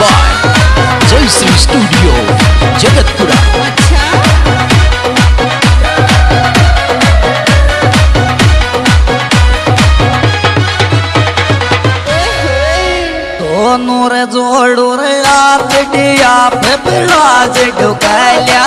Bye Jayashree studio Jagatpura अच्छा दोनों रे आप डिया पे पिलाज ढुकल्या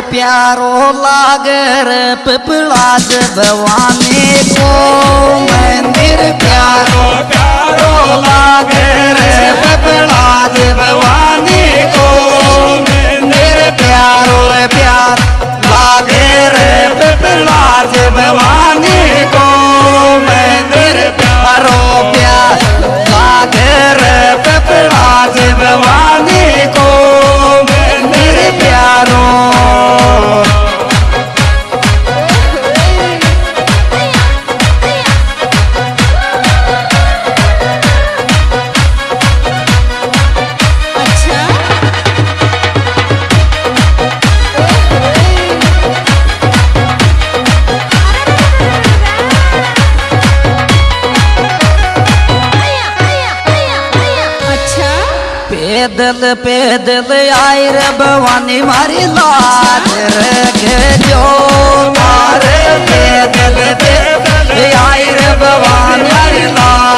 प्यारो लागर प्यारो पिपला भवानी को। पैदल पैदल आई रे भवानी मारी लाज रे जो मारे पैदल पैदल आई रे भवानी मारी लाज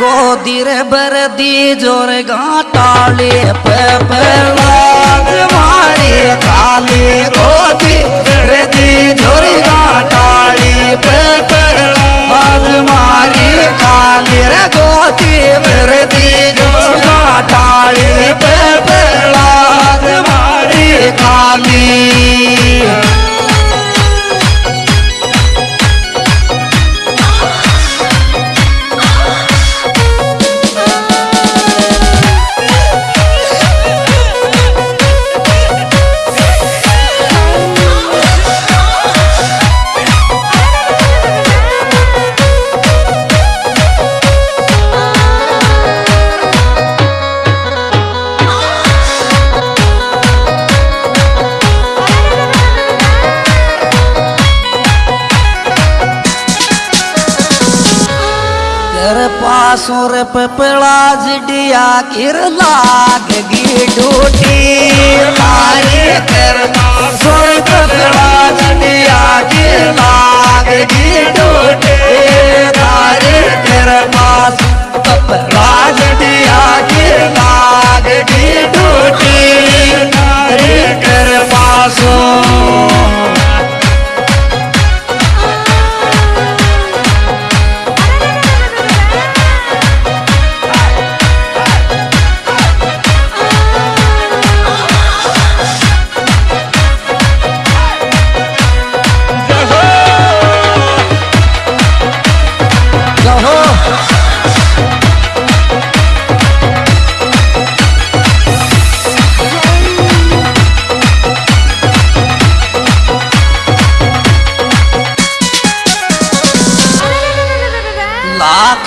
काली रे दी रे बरदी ज़ोर गाटाले पे लाज मारी। तेरे पासों रे पपड़ा जिडिया गिर लाग गी डूटी। मारे तेरे सुर पपड़ा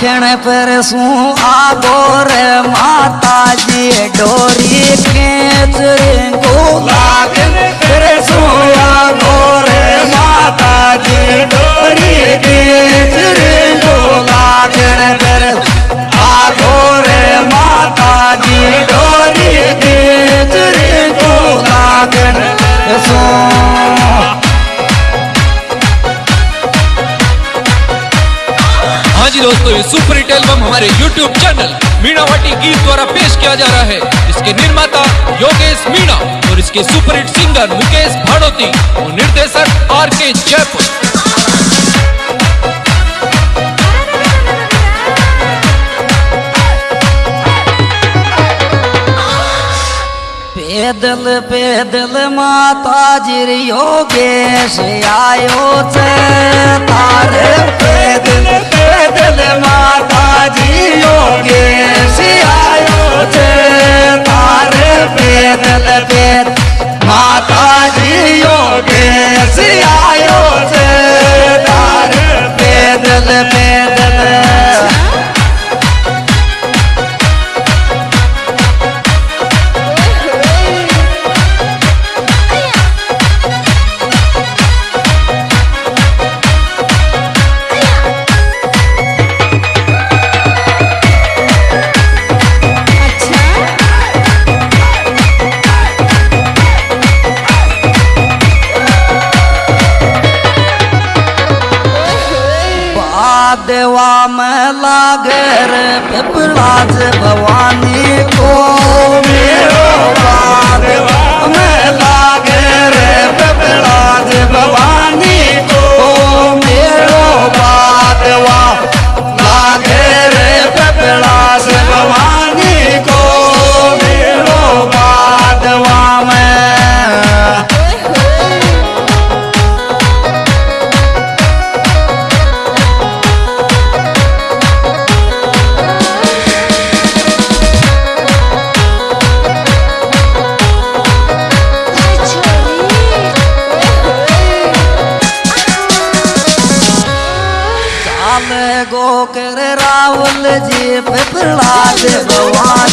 लागण पर सू आगोर माता जी डोरी के गोला फिर सू आगोर माता जी डोरी जी दोस्तों, ये सुपर हिट एल्बम हमारे YouTube चैनल मीणा मीणावाटी गीत द्वारा पेश किया जा रहा है। इसके निर्माता योगेश मीणा और इसके super hit singer Mukesh Bhadoti और निर्देशक आर के जयपुर पैदल पैदल माता जी योगेश, आयो तारे पैदल लागे रे पिपलाज भवानी को। Allah is the one.